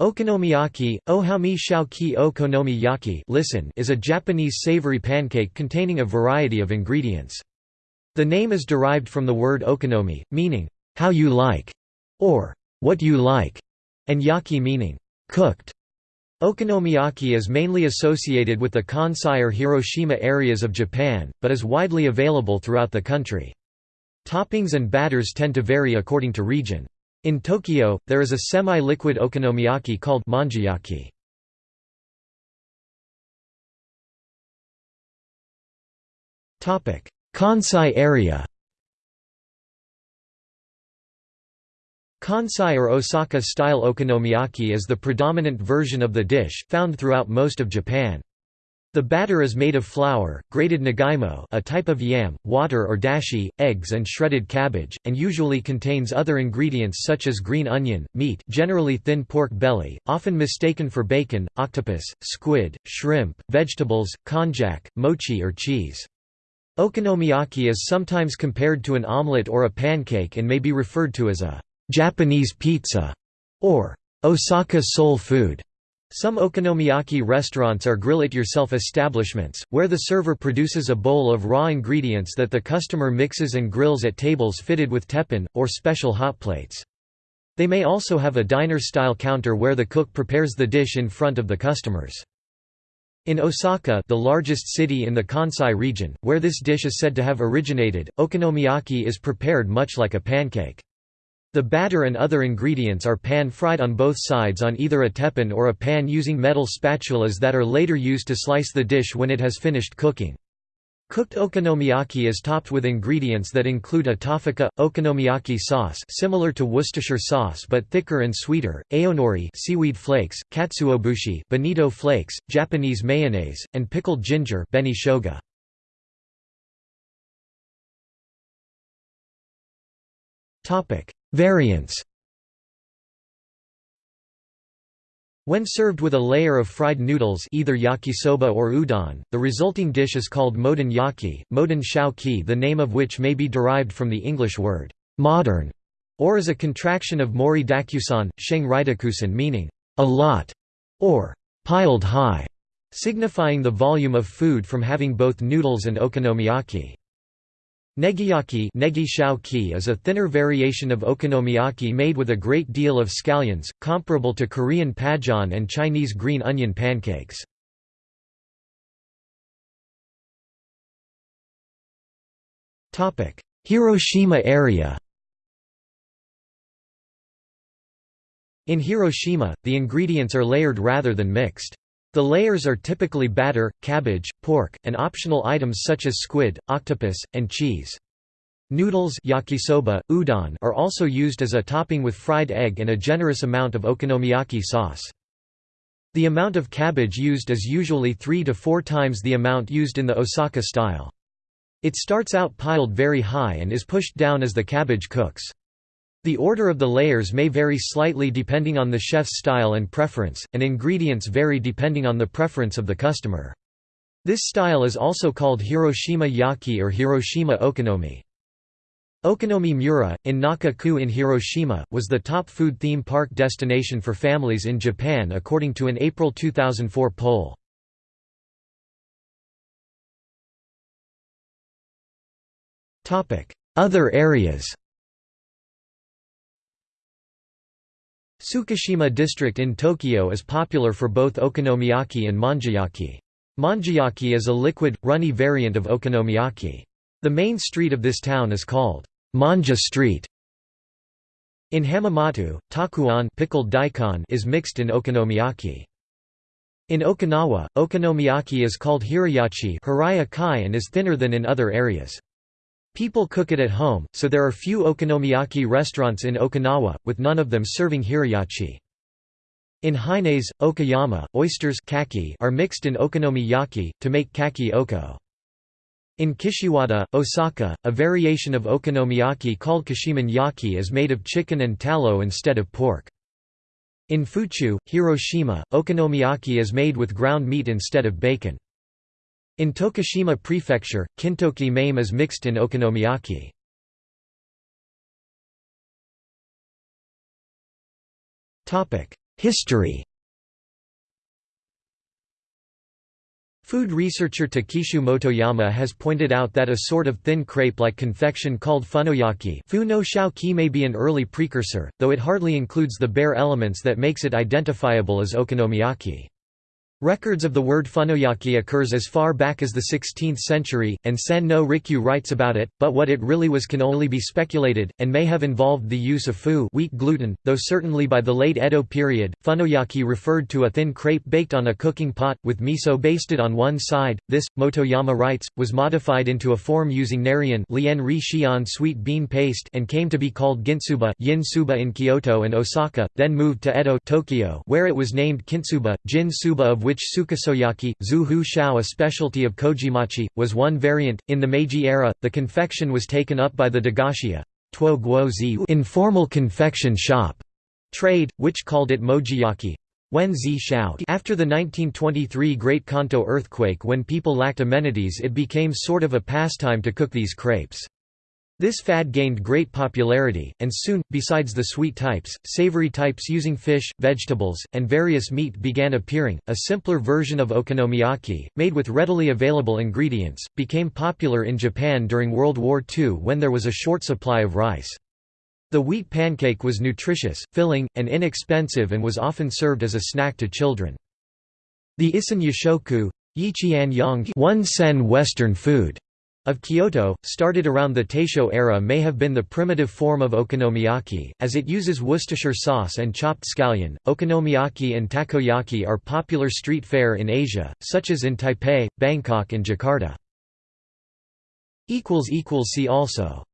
Okonomiyaki, ohami shauki okonomiyaki listen is a Japanese savory pancake containing a variety of ingredients. The name is derived from the word okonomi, meaning, how you like, or what you like, and yaki meaning, cooked. Okonomiyaki is mainly associated with the Kansai or Hiroshima areas of Japan, but is widely available throughout the country. Toppings and batters tend to vary according to region. In Tokyo, there is a semi-liquid okonomiyaki called monjayaki. Kansai area Kansai or Osaka-style okonomiyaki is the predominant version of the dish, found throughout most of Japan. The batter is made of flour, grated nagaimo a type of yam, water or dashi, eggs and shredded cabbage, and usually contains other ingredients such as green onion, meat generally thin pork belly, often mistaken for bacon, octopus, squid, shrimp, vegetables, konjac, mochi or cheese. Okonomiyaki is sometimes compared to an omelette or a pancake and may be referred to as a «Japanese pizza» or «Osaka soul food». Some okonomiyaki restaurants are grill-it-yourself establishments, where the server produces a bowl of raw ingredients that the customer mixes and grills at tables fitted with teppan, or special hot plates. They may also have a diner-style counter where the cook prepares the dish in front of the customers. In Osaka the largest city in the Kansai region, where this dish is said to have originated, okonomiyaki is prepared much like a pancake. The batter and other ingredients are pan-fried on both sides on either a teppan or a pan using metal spatulas that are later used to slice the dish when it has finished cooking. Cooked okonomiyaki is topped with ingredients that include otafuku, okonomiyaki sauce similar to Worcestershire sauce but thicker and sweeter, aonori seaweed flakes, katsuobushi bonito flakes, Japanese mayonnaise, and pickled ginger beni shoga. Variants When served with a layer of fried noodles either yakisoba or udon, the resulting dish is called moden yaki, moden shao ki the name of which may be derived from the English word, modern, or is a contraction of mori dakusan, sheng ridakusan meaning, a lot, or piled high, signifying the volume of food from having both noodles and okonomiyaki. Negiyaki negi ki is a thinner variation of okonomiyaki made with a great deal of scallions, comparable to Korean pajeon and Chinese green onion pancakes. Hiroshima area In Hiroshima, the ingredients are layered rather than mixed. The layers are typically batter, cabbage, pork, and optional items such as squid, octopus, and cheese. Noodles yakisoba, udon are also used as a topping with fried egg and a generous amount of okonomiyaki sauce. The amount of cabbage used is usually three to four times the amount used in the Osaka style. It starts out piled very high and is pushed down as the cabbage cooks. The order of the layers may vary slightly depending on the chef's style and preference, and ingredients vary depending on the preference of the customer. This style is also called Hiroshima yaki or Hiroshima okonomi. Okonomi Mura, in Naka-ku in Hiroshima, was the top food theme park destination for families in Japan according to an April 2004 poll. Other areas Tsukishima district in Tokyo is popular for both okonomiyaki and monjayaki. Monjayaki is a liquid, runny variant of okonomiyaki. The main street of this town is called Monja Street. In Hamamatsu, takuan pickled daikon is mixed in okonomiyaki. In Okinawa, okonomiyaki is called hirayachi and is thinner than in other areas. People cook it at home, so there are few okonomiyaki restaurants in Okinawa, with none of them serving hirayachi. In Hinase, Okayama, oysters kaki are mixed in okonomiyaki, to make kaki oko. In Kishiwada, Osaka, a variation of okonomiyaki called kashimin yaki is made of chicken and tallow instead of pork. In Fuchu, Hiroshima, okonomiyaki is made with ground meat instead of bacon. In Tokushima Prefecture, kintoki mame is mixed in okonomiyaki. History Food researcher Takishu Motoyama has pointed out that a sort of thin crepe-like confection called funoyaki fu no shao-ki may be an early precursor, though it hardly includes the bare elements that makes it identifiable as okonomiyaki. Records of the word funoyaki occurs as far back as the 16th century, and Sen no Rikyu writes about it, but what it really was can only be speculated, and may have involved the use of fu wheat gluten, though certainly by the late Edo period, funoyaki referred to a thin crepe baked on a cooking pot, with miso basted on one side. This, Motoyama writes, was modified into a form using shion sweet bean paste and came to be called gintsuba yin suba in Kyoto and Osaka, then moved to Edo Tokyo where it was named kintsuba, jin suba of which which sukesoyaki, zu shao a specialty of kojimachi, was one variant. In the Meiji era, the confection was taken up by the dagashiya informal confection shop trade, which called it mojiyaki. After the 1923 Great Kanto earthquake when people lacked amenities it became sort of a pastime to cook these crepes. This fad gained great popularity, and soon, besides the sweet types, savory types using fish, vegetables, and various meat began appearing. A simpler version of okonomiyaki, made with readily available ingredients, became popular in Japan during World War II when there was a short supply of rice. The wheat pancake was nutritious, filling, and inexpensive and was often served as a snack to children. The Issen Yoshoku one sen Western food of Kyoto, started around the Taisho era may have been the primitive form of okonomiyaki, as it uses Worcestershire sauce and chopped scallion. Okonomiyaki and takoyaki are popular street fare in Asia, such as in Taipei, Bangkok and Jakarta. See also